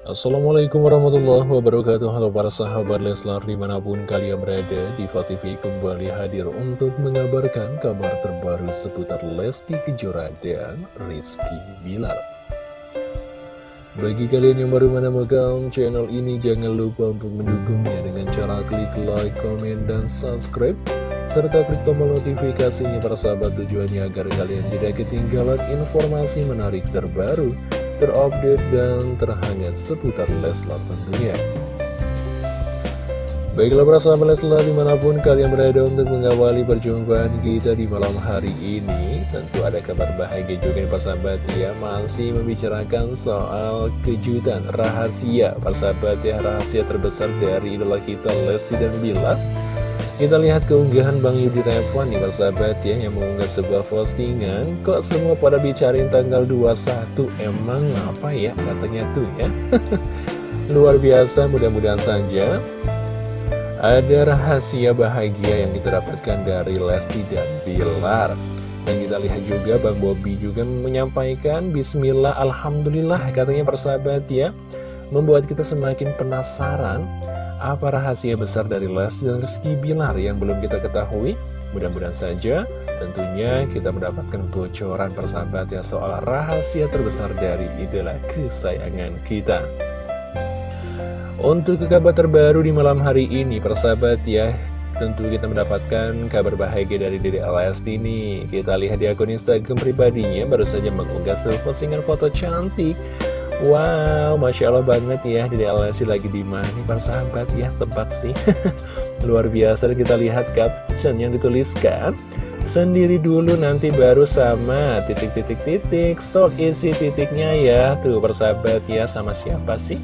Assalamualaikum warahmatullahi wabarakatuh. Halo para sahabat Leslar di mana pun kalian berada Diva TV kembali hadir untuk mengabarkan kabar terbaru seputar Lesti Kejora dan Rizky Bilar. Bagi kalian yang baru menemukan channel ini jangan lupa untuk mendukungnya dengan cara klik like, komen, dan subscribe serta klik tombol notifikasinya para sahabat tujuannya agar kalian tidak ketinggalan informasi menarik terbaru terupdate dan terhangat seputar Leslar tentunya. Baiklah para sahabat Leslar di mana pun kalian berada untuk mengawali perjumpaan kita di malam hari ini Tentu ada kabar bahagia juga nih para sahabat ya Masih membicarakan soal kejutan rahasia Para sahabat ya rahasia terbesar dari idola kita Lesti dan Bilar kita lihat keunggahan Bang Yudi Reva nih sahabat ya Yang mengunggah sebuah postingan. Kok semua pada bicarain tanggal 21 Emang apa ya katanya tuh ya? Luar biasa mudah-mudahan saja. Ada rahasia bahagia yang kita dapatkan dari Lesti dan Bilar. Dan kita lihat juga Bang Bobi juga menyampaikan Bismillah Alhamdulillah katanya persahabat ya. Membuat kita semakin penasaran apa rahasia besar dari Les dan Rizky Bilar yang belum kita ketahui? Mudah-mudahan saja tentunya kita mendapatkan bocoran persahabat ya soal rahasia terbesar dari idola kesayangan kita. Untuk kabar terbaru di malam hari ini persahabat ya Tentu kita mendapatkan kabar bahagia dari Dede Lesti ini Kita lihat di akun Instagram pribadinya baru saja mengunggah sebuah postingan foto cantik Wow, Masya Allah banget ya Dede Alessi lagi di mana nih para sahabat? Ya Tebak sih. Luar biasa kita lihat caption yang dituliskan. Sendiri dulu nanti baru sama. Titik-titik-titik So isi titiknya ya. Tuh persahabat ya sama siapa sih?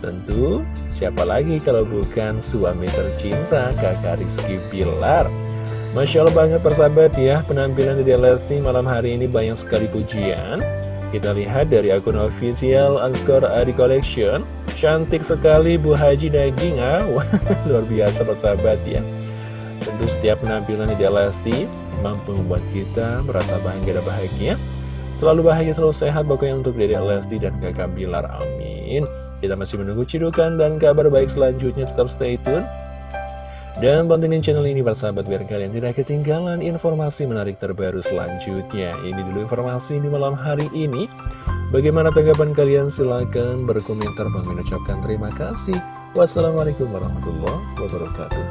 Tentu siapa lagi kalau bukan suami tercinta kakak Rizky Bilar? Masya Allah banget persahabat ya. Penampilan Dede Lesti malam hari ini banyak sekali pujian kita lihat dari akun official underscore Adi Collection. Cantik sekali Bu Haji daging ah. Luar biasa persahabat ya. Tentu setiap penampilan di Lesti Mampu membuat kita merasa bahagia dan bahagia. Selalu bahagia, selalu sehat Pokoknya untuk Dede Lesti dan kakak Bilar. Amin. Kita masih menunggu cidukan dan kabar baik selanjutnya. Tetap stay tune dan pantengin channel ini sahabat biar kalian tidak ketinggalan informasi menarik terbaru selanjutnya. Ini dulu informasi di malam hari ini. Bagaimana tanggapan kalian? Silahkan berkomentar. Bang mengucapkan terima kasih. Wassalamualaikum warahmatullahi wabarakatuh.